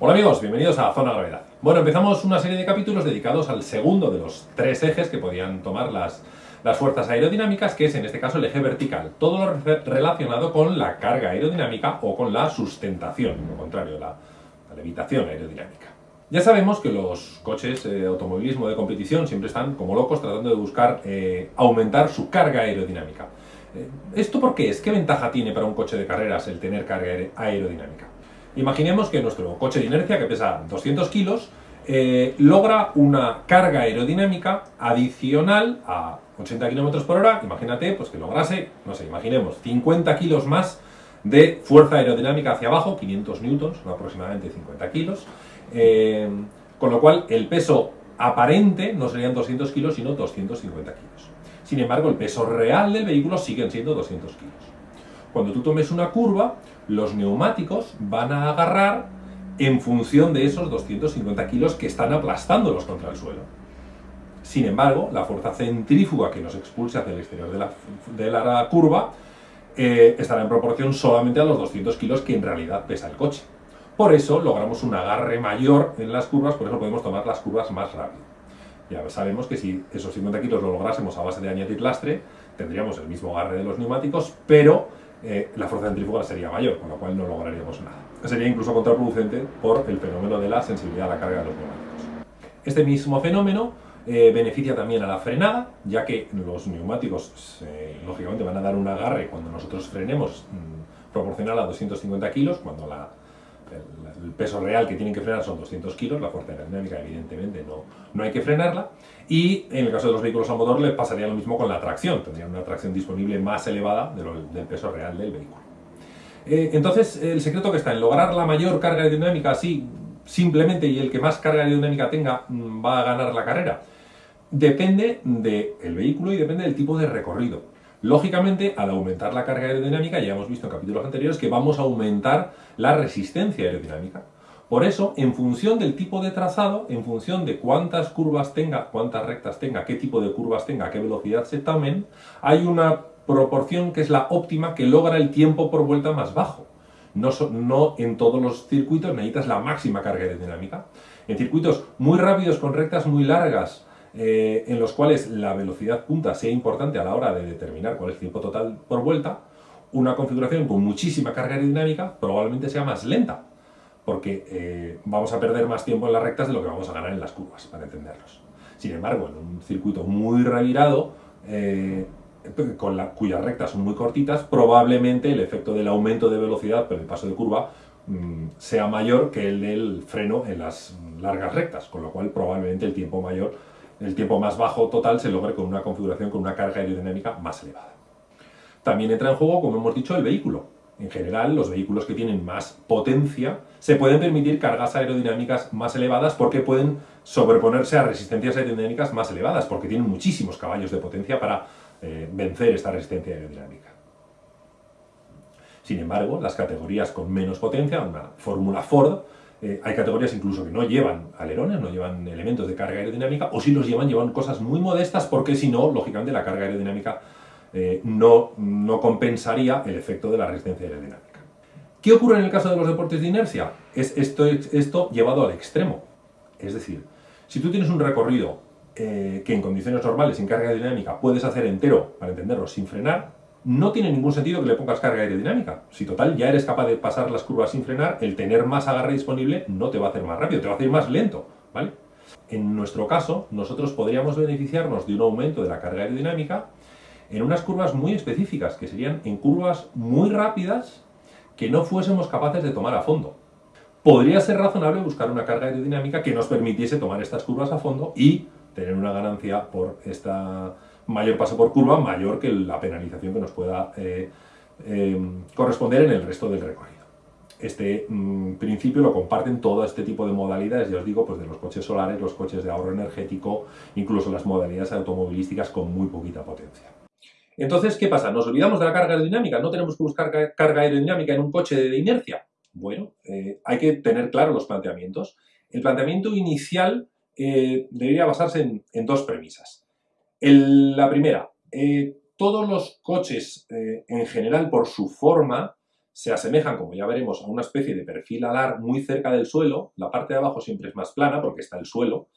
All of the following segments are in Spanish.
Hola amigos, bienvenidos a Zona Gravedad. Bueno, empezamos una serie de capítulos dedicados al segundo de los tres ejes que podían tomar las, las fuerzas aerodinámicas, que es en este caso el eje vertical. Todo lo relacionado con la carga aerodinámica o con la sustentación, lo contrario, la, levitación aerodinámica. Ya sabemos que los coches de automovilismo de competición siempre están como locos tratando de buscar eh, aumentar su carga aerodinámica. Eh, ¿Esto por qué es? ¿Qué ventaja tiene para un coche de carreras el tener carga aerodinámica? Imaginemos que nuestro coche de inercia, que pesa 200 kilos, eh, logra una carga aerodinámica adicional a 80 km por hora, imagínate pues que lograse, no sé, imaginemos 50 kilos más de fuerza aerodinámica hacia abajo, 500 newtons, aproximadamente 50 kilos, eh, con lo cual el peso aparente no serían 200 kilos, sino 250 kilos. Sin embargo, el peso real del vehículo siguen siendo 200 kilos. Cuando tú tomes una curva, los neumáticos van a agarrar en función de esos 250 kilos que están aplastándolos contra el suelo. Sin embargo, la fuerza centrífuga que nos expulsa hacia el exterior de la, curva eh, estará en proporción solamente a los 200 kilos que en realidad pesa el coche. Por eso logramos un agarre mayor en las curvas, por eso podemos tomar las curvas más rápido. Ya sabemos que si esos 50 kilos lo lográsemos a base de añadir lastre, tendríamos el mismo agarre de los neumáticos, pero eh, la fuerza centrífuga sería mayor, con lo cual no lograríamos nada. Sería incluso contraproducente por el fenómeno de la sensibilidad a la carga de los neumáticos. Este mismo fenómeno eh, beneficia también a la frenada, ya que los neumáticos lógicamente van a dar un agarre cuando nosotros frenemos mm, proporcional a 250 kilos, cuando la, el, peso real que tienen que frenar son 200 kilos, la fuerza aerodinámica evidentemente no, no hay que frenarla, y en el caso de los vehículos a motor le pasaría lo mismo con la tracción, tendrían una tracción disponible más elevada del peso real del vehículo. Eh, entonces, el secreto que está en lograr la mayor carga aerodinámica así, simplemente, y el que más carga aerodinámica tenga mm, va a ganar la carrera, depende del vehículo y depende del tipo de recorrido. Lógicamente, al aumentar la carga aerodinámica, ya hemos visto en capítulos anteriores que vamos a aumentar la resistencia aerodinámica. Por eso, en función del tipo de trazado, en función de cuántas curvas tenga, cuántas rectas tenga, qué tipo de curvas tenga, qué velocidad se tomen, hay una proporción que es la óptima que logra el tiempo por vuelta más bajo. No, no, en todos los circuitos necesitas la máxima carga aerodinámica. En circuitos muy rápidos con rectas muy largas eh, en los cuales la velocidad punta sea importante a la hora de determinar cuál es el tiempo total por vuelta, una configuración con muchísima carga aerodinámica probablemente sea más lenta, porque eh, vamos a perder más tiempo en las rectas de lo que vamos a ganar en las curvas, para entenderlos. Sin embargo, en un circuito muy revirado, eh, con la, cuyas rectas son muy cortitas, probablemente el efecto del aumento de velocidad por el paso de curva mm, sea mayor que el del freno en las largas rectas, con lo cual probablemente el tiempo mayor el tiempo más bajo total se logre con una configuración con una carga aerodinámica más elevada. También entra en juego, como hemos dicho, el vehículo. En general, los vehículos que tienen más potencia se pueden permitir cargas aerodinámicas más elevadas porque pueden sobreponerse a resistencias aerodinámicas más elevadas, porque tienen muchísimos caballos de potencia para eh, vencer esta resistencia aerodinámica. Sin embargo, las categorías con menos potencia, una fórmula Ford, eh, hay categorías incluso que no llevan alerones, no llevan elementos de carga aerodinámica, o si los llevan, llevan cosas muy modestas porque si no, lógicamente la carga aerodinámica eh, no, no compensaría el efecto de la resistencia aerodinámica. ¿Qué ocurre en el caso de los deportes de inercia? Es esto, esto llevado al extremo. Es decir, si tú tienes un recorrido eh, que en condiciones normales, sin carga aerodinámica, puedes hacer entero, para entenderlo, sin frenar, no tiene ningún sentido que le pongas carga aerodinámica. Si total ya eres capaz de pasar las curvas sin frenar, el tener más agarre disponible no te va a hacer más rápido, te va a hacer más lento, ¿vale? En nuestro caso, nosotros podríamos beneficiarnos de un aumento de la carga aerodinámica en unas curvas muy específicas, que serían en curvas muy rápidas que no fuésemos capaces de tomar a fondo. Podría ser razonable buscar una carga aerodinámica que nos permitiese tomar estas curvas a fondo y tener una ganancia por esta mayor paso por curva, mayor que la penalización que nos pueda eh, eh, corresponder en el resto del recorrido. Este mm, principio lo comparten todo este tipo de modalidades, ya os digo, pues de los coches solares, los coches de ahorro energético, incluso las modalidades automovilísticas con muy poquita potencia. Entonces, ¿qué pasa? ¿Nos olvidamos de la carga aerodinámica? ¿No tenemos que buscar carga aerodinámica en un coche de inercia? Bueno, eh, hay que tener claro los planteamientos. El planteamiento inicial debería basarse en dos premisas la primera, eh, todos los coches eh, en general por su forma se asemejan, como ya veremos, a una especie de perfil alar muy cerca del suelo, la parte de abajo siempre es más plana porque está el suelo,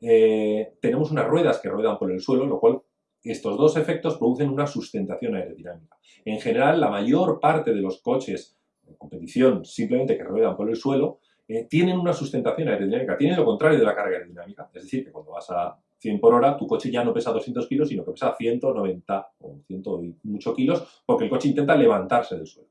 eh, tenemos unas ruedas que ruedan por el suelo, lo cual estos dos efectos producen una sustentación aerodinámica. En general, la mayor parte de los coches en competición simplemente que ruedan por el suelo tienen una sustentación aerodinámica, tienen lo contrario de la carga aerodinámica. Es decir, que cuando vas a 100 por hora, tu coche ya no pesa 200 kilos, sino que pesa 190 o 100 y mucho kilos, porque el coche intenta levantarse del suelo.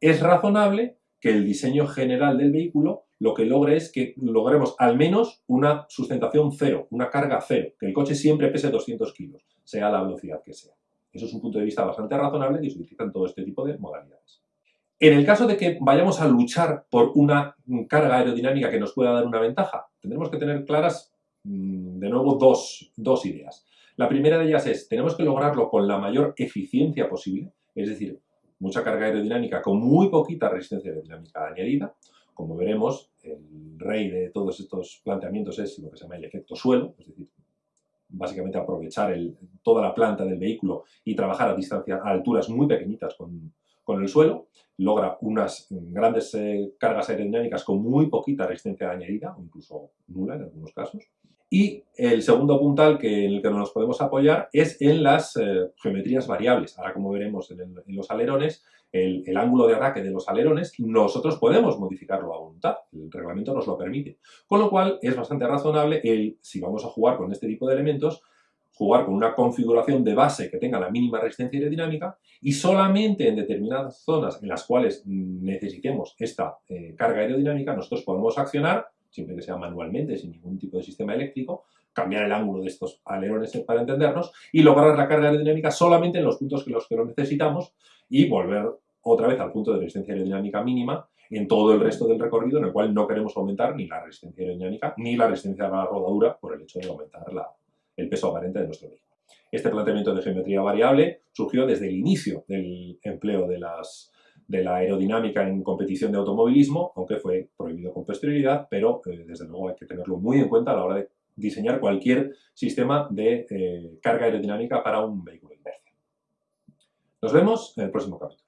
Es razonable que el diseño general del vehículo lo que logre es que logremos al menos una sustentación cero, una carga cero, que el coche siempre pese 200 kilos, sea la velocidad que sea. Eso es un punto de vista bastante razonable y se utiliza en todo este tipo de modalidades. En el caso de que vayamos a luchar por una carga aerodinámica que nos pueda dar una ventaja, tendremos que tener claras, de nuevo, dos, dos ideas. La primera de ellas es, tenemos que lograrlo con la mayor eficiencia posible, es decir, mucha carga aerodinámica con muy poquita resistencia aerodinámica añadida, como veremos, el rey de todos estos planteamientos es lo que se llama el efecto suelo, es decir, básicamente aprovechar toda la planta del vehículo y trabajar a distancia, a alturas muy pequeñitas con, el suelo, logra unas grandes eh, cargas aerodinámicas con muy poquita resistencia añadida, incluso nula en algunos casos. Y el segundo puntal que, en el que nos podemos apoyar es en las eh, geometrías variables. Ahora, como veremos en los alerones, el, ángulo de ataque de los alerones, nosotros podemos modificarlo a voluntad, el reglamento nos lo permite. Con lo cual es bastante razonable el, si vamos a jugar con este tipo de elementos, jugar con una configuración de base que tenga la mínima resistencia aerodinámica y solamente en determinadas zonas en las cuales necesitemos esta eh, carga aerodinámica, nosotros podemos accionar, siempre que sea manualmente, sin ningún tipo de sistema eléctrico, cambiar el ángulo de estos alerones para entendernos y lograr la carga aerodinámica solamente en los puntos que los que lo necesitamos y volver otra vez al punto de resistencia aerodinámica mínima en todo el resto del recorrido en el cual no queremos aumentar ni la resistencia aerodinámica ni la resistencia a la rodadura por el hecho de aumentar el peso aparente de nuestro vehículo. Este planteamiento de geometría variable surgió desde el inicio del empleo de, las, de la aerodinámica en competición de automovilismo, aunque fue prohibido con posterioridad, pero eh, desde luego hay que tenerlo muy en cuenta a la hora de diseñar cualquier sistema de eh, carga aerodinámica para un vehículo. Nos vemos en el próximo capítulo.